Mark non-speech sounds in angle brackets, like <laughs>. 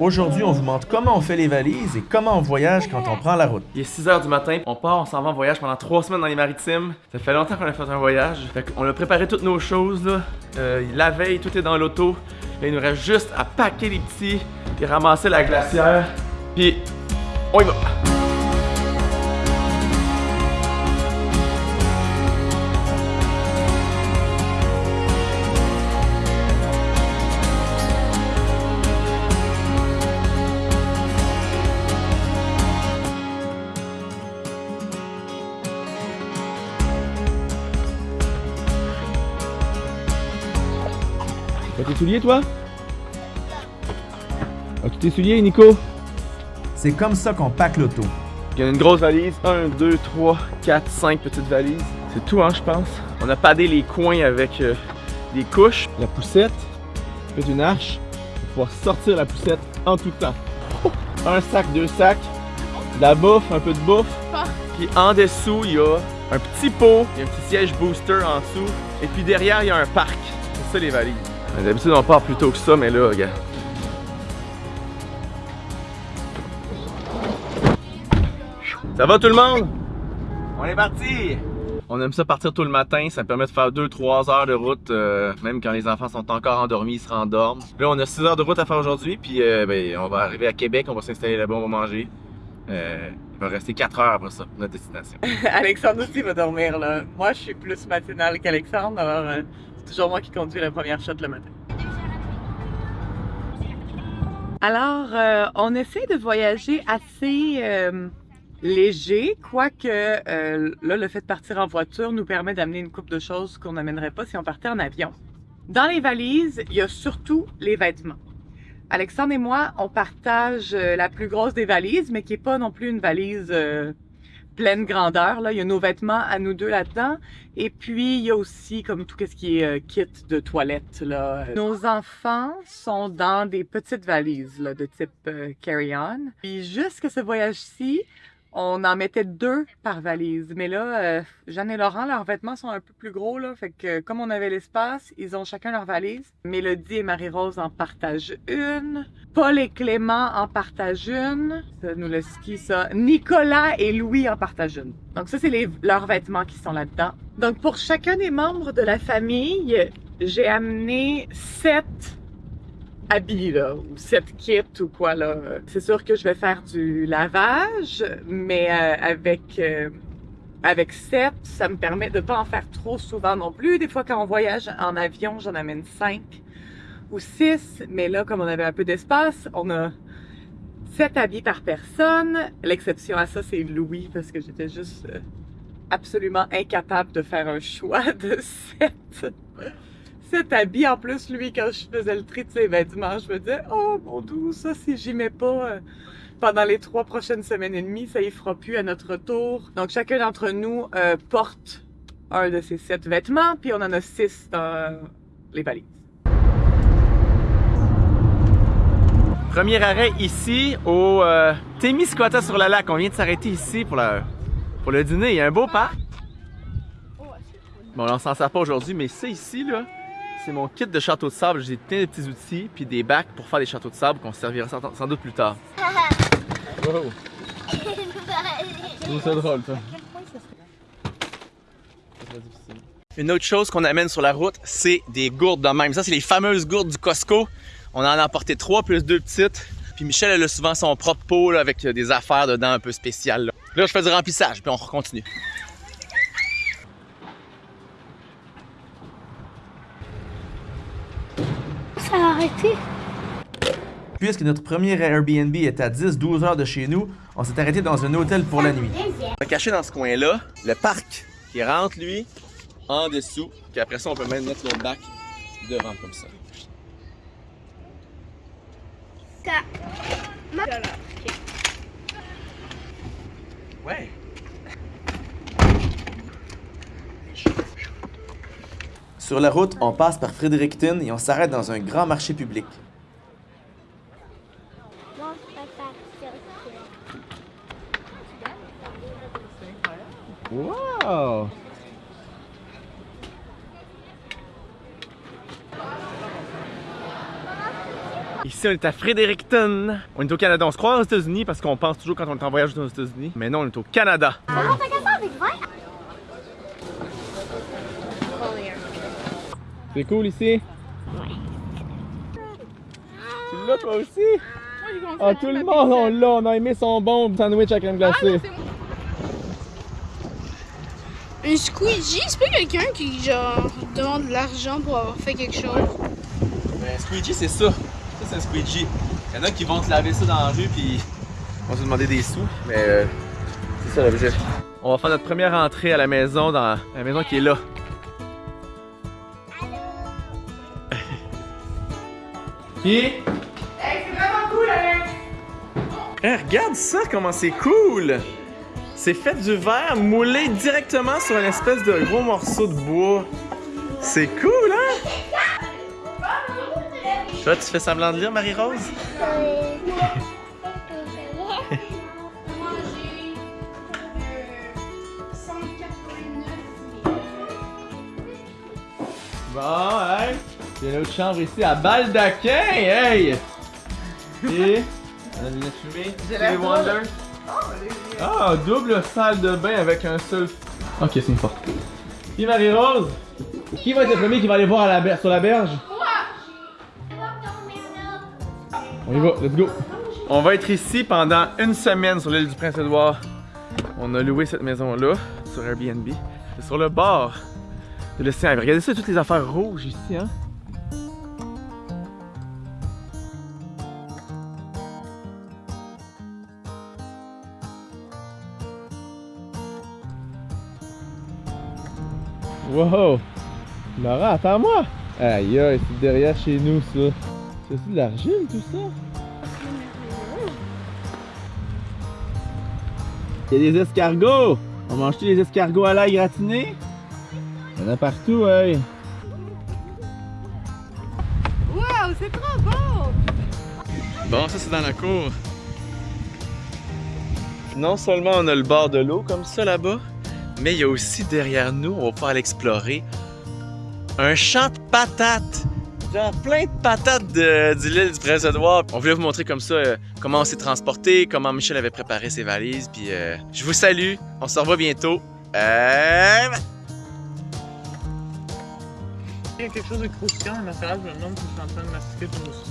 Aujourd'hui, on vous montre comment on fait les valises et comment on voyage quand on prend la route. Il est 6h du matin, on part, on s'en va en voyage pendant 3 semaines dans les maritimes. Ça fait longtemps qu'on a fait un voyage. Fait on a préparé toutes nos choses là. Euh, la veille, tout est dans l'auto. Il nous reste juste à packer les petits et ramasser la glacière. Puis on y va! Tes souliers, toi? As-tu tes souliers, Nico? C'est comme ça qu'on pack l'auto. Il y a une grosse valise. 1, 2, 3, 4, 5 petites valises. C'est tout, hein, je pense. On a padé les coins avec euh, des couches. La poussette. Fait une arche pour pouvoir sortir la poussette en tout temps. Un sac, deux sacs. De la bouffe, un peu de bouffe. Puis en dessous, il y a un petit pot. Il y a un petit siège booster en dessous. Et puis derrière, il y a un parc. C'est ça les valises. D'habitude, on part plus tôt que ça, mais là, regarde. Ça va tout le monde? On est parti! On aime ça partir tôt le matin, ça permet de faire 2-3 heures de route, euh, même quand les enfants sont encore endormis, ils se rendorment. Là, on a 6 heures de route à faire aujourd'hui, puis euh, ben, on va arriver à Québec, on va s'installer là-bas, on va manger. Euh, il va rester 4 heures après ça, notre destination. <laughs> Alexandre aussi va dormir là. Moi, je suis plus matinale qu'Alexandre, alors euh, toujours moi qui conduis la première shot le matin. Alors, euh, on essaie de voyager assez euh, léger, quoique euh, là, le fait de partir en voiture nous permet d'amener une coupe de choses qu'on n'amènerait pas si on partait en avion. Dans les valises, il y a surtout les vêtements. Alexandre et moi, on partage la plus grosse des valises, mais qui est pas non plus une valise pleine grandeur. Là. Il y a nos vêtements à nous deux là-dedans. Et puis, il y a aussi comme tout ce qui est euh, kit de toilette. Là. Nos enfants sont dans des petites valises là, de type euh, carry-on. Puis jusqu'à ce voyage-ci, on en mettait deux par valise. Mais là, euh, Jeanne et Laurent, leurs vêtements sont un peu plus gros. Là, fait que comme on avait l'espace, ils ont chacun leur valise. Mélodie et Marie-Rose en partagent une. Paul et Clément en partagent une. Ça nous le ski, ça. Nicolas et Louis en partagent une. Donc ça, c'est leurs vêtements qui sont là-dedans. Donc pour chacun des membres de la famille, j'ai amené sept habits, là, ou sept kits ou quoi, là. C'est sûr que je vais faire du lavage, mais euh, avec... euh, avec 7, ça me permet de pas en faire trop souvent non plus. Des fois, quand on voyage en avion, j'en amène 5 ou 6. Mais là, comme on avait un peu d'espace, on a 7 habits par personne. L'exception à ça, c'est Louis, parce que j'étais juste euh, absolument incapable de faire un choix de <laughs> 7. 7 habits. En plus, lui, quand je faisais le tri de ses vêtements, je me disais, oh mon doux, ça, si j'y mets pas... euh, pendant les trois prochaines semaines et demie, ça y fera plus à notre retour. Donc chacun d'entre nous euh, porte un de ces sept vêtements, puis on en a six dans les valises. Premier arrêt ici au euh, sur le lac. On vient de s'arrêter ici pour, la, pour le dîner. Il y a un beau parc. Bon, on s'en sert pas aujourd'hui, mais c'est ici, là. C'est mon kit de château de sable. J'ai plein de petits outils puis des bacs pour faire des châteaux de sable qu'on se servira sans, sans doute plus tard. Wow. C'est drôle, ça. Une autre chose qu'on amène sur la route, c'est des gourdes de même. Ça, c'est les fameuses gourdes du Costco. On en a emporté trois plus deux petites. Puis Michel, elle a souvent son propre pot là, avec des affaires dedans un peu spéciales. Là. Là, je fais du remplissage, puis on continue. Ça a arrêté. Puisque notre premier Airbnb est à 10-12 heures de chez nous, on s'est arrêté dans un hôtel pour la nuit. On va cacher dans ce coin-là le parc qui rentre, lui, en dessous. Puis après ça, on peut même mettre notre bac devant comme ça. Ouais. Sur la route, on passe par Fredericton et on s'arrête dans un grand marché public. Wow! Ici, on est à Fredericton. On est au Canada. On se croit aux États-Unis parce qu'on pense toujours quand on est en voyage aux États-Unis. Mais non, on est au Canada. Comment t'as qu'à ça avec vin? C'est cool ici? Tu l'as toi aussi? Ah, tout le monde, on l'a. On a aimé son bon sandwich à crème glacée. Un squeegee, c'est pas quelqu'un qui genre demande de l'argent pour avoir fait quelque chose. Ben, squeegee, c'est ça. Ça, c'est un squeegee. Il y en a qui vont te laver ça dans la rue puis vont te demander des sous, mais euh, c'est ça l'objet. On va faire notre première entrée à la maison, dans la maison qui est là. Qui? Hey, c'est vraiment cool, Alex! Hey, regarde ça, comment c'est cool! C'est fait du verre moulé directement sur une espèce de gros morceau de bois. C'est cool, hein? Toi, tu fais semblant de lire, Marie-Rose? <laughs> Bon, hey! Il y a une autre chambre ici à Baldaquin, hey! Et. <laughs> On a des fumée. J'ai Stevie Wonder. Ah, double salle de bain avec un seul. Ok, c'est une porte. Qui Marie-Rose? Qui va être le premier qui va aller voir à la sur la berge? On y va, let's go. On va être ici pendant une semaine sur l'île du Prince-Édouard. On a loué cette maison-là sur Airbnb. C'est sur le bord de l'océan. Regardez ça, toutes les affaires rouges ici, hein? Wow! Laura, attends-moi! Aïe aïe, c'est derrière chez nous ça. C'est de l'argile tout ça? Il y a des escargots! On mange-tu des escargots à l'ail gratiné? Il y en a partout, hey! Wow, c'est trop beau! Bon, ça c'est dans la cour. Non seulement on a le bord de l'eau comme ça là-bas, mais il y a aussi derrière nous, on va pouvoir l'explorer, un champ de patates. Genre plein de patates de, de l'île du Prince-Édouard. On voulait vous montrer comme ça euh, comment on s'est transporté, comment Michel avait préparé ses valises. Puis euh, je vous salue, on se revoit bientôt. Euh... Il y a quelque chose de croustillant à l'intérieur, je me demande si je en train de mastiquer tout aussi.